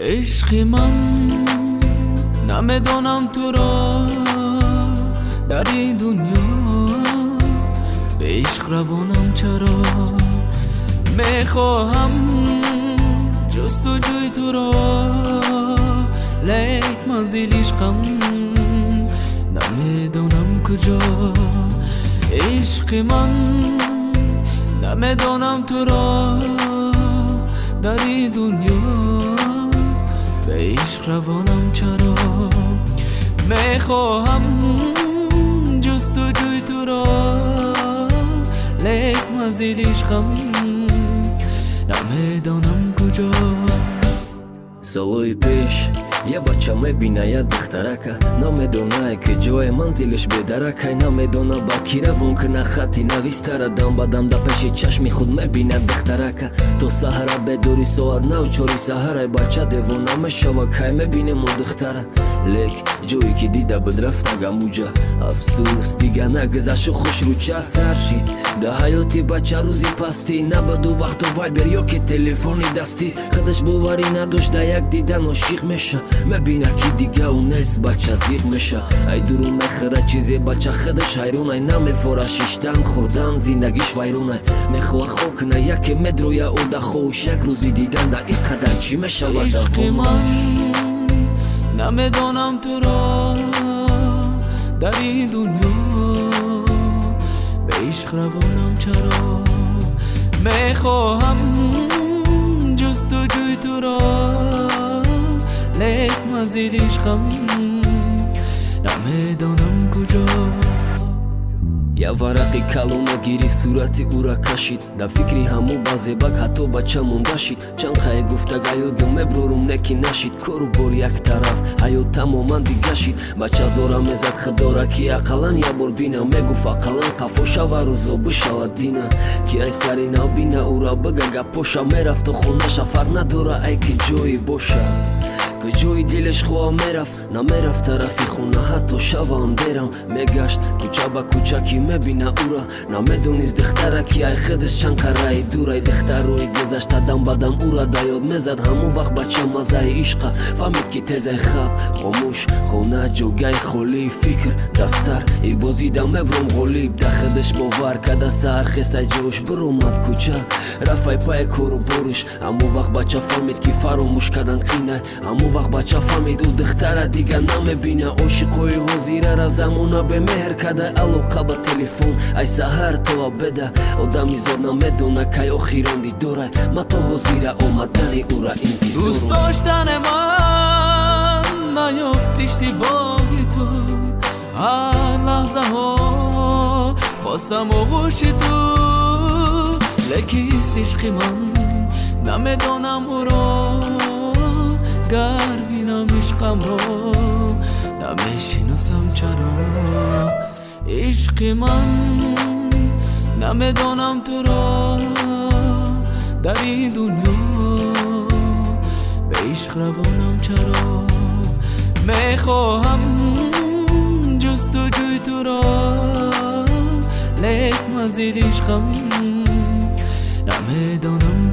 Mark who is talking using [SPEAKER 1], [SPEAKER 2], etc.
[SPEAKER 1] عشق من نمی‌دانم تو را در این دنیا به عشق روانم چرا می‌خواهم جست و جوی تو را. لیک منزل عشقم نمی‌دانم کجا. عشق من نمی‌دانم تو را در این دنیا. عشق روانم چرا؟ می‌خواهم جست و
[SPEAKER 2] جوی تو را. لیک منزل عشقم نمی‌دانم کجا؟ سالوی پیش я бача мебинаяд духтарака намедонае ки ҷое манзилиш бедаракай намедона балки равон кина хати навистара дам ба дам да пеши чашми худ мебинад духтарака. То саҳара бедори соат нав чори саҳарай бача девона мешава кай мебинему духтара. Лек ҷое ки дида бидрафта гамуҷа. Афсус дига нагзашу хушруча сар шид да ҳаёти бача рӯзи пастӣ набаду вақту вайбер ё ки телефони дастӣ худаш боварӣ надошт да як дидан ошиқ меша. Мебина ки дига у нест бача зиқ меша. Ай дуру мехӯра чизе бача худаш ҳайронай. Намефора шиштан хӯрдан зиндагиш вайронай. Мехоҳа хокна яке медроя ода хоуш як рӯзи дидан да ин қадар чӣ мешавад
[SPEAKER 1] نمی‌دانم تو را در این دنیا. به عشق روانم چرا می‌خواهم جست و جوی تو را. لیک مزید عشقم. نمی‌دانم کجا.
[SPEAKER 2] Я варақи калона гирифт сурати ӯра кашид. Да фикри ҳаму базебак ҳатто бача монда шид. Чанд қае гуфтаг ҳаёду меброрум неки нашид. Кору бор як тараф ҳаёт тамоман дига шид. Бача зора мезад худора ки ақаллан як бор бина. Мегуфт ақаллан қафо шавару зобу шавад дина. Ки ай сари нав бина ӯра бага гапоша мерафту хонаша фарқ надора ай ки ҷое боша. Куҷои дилаш хоҳам мерафт намерафт тарафи хона ҳатто шавам дерам мегашт кӯча ба кӯча ки мебина ӯра намедонист духтара ки ай худаш чанд қараи дурай духтар рӯи гузашта дам ба дам ӯра да ёд мезад ҳаму вақт бача мазаи ишқа фаҳмид ки тезай хаб хомӯш хона ҷогай холии фикр да сар ибозида мебром ғолиб да худаш бовар када саҳар хесай ҷош биромад кӯча рафай пай кору бориш ҳаму вақт бача фаҳмид ки фаромӯш кардан қинай ҳаму вақт бача фаҳмид ӯ духтара дига намебина ошиқои ҳозирара замона бемеҳр када. Алоқа ба телефон. Ай саҳар то абеда одами зод намедона кай охирон дидорай ма то ҳозира омадани ӯра
[SPEAKER 1] интизордӯст доштане ман наёфт иштибоҳи ту. Ҳар лаҳзаҳо хостам оғӯши ту. Лекист ишқи ман намедонам ӯро نمیش عشقمو نمی‌شناسم چرا عشق من نمی‌دانم تو را. در این دنیا به عشق روانم چرا. می‌خواهم جست و جوی تو را. لیک مزید عشقم نمی‌دانم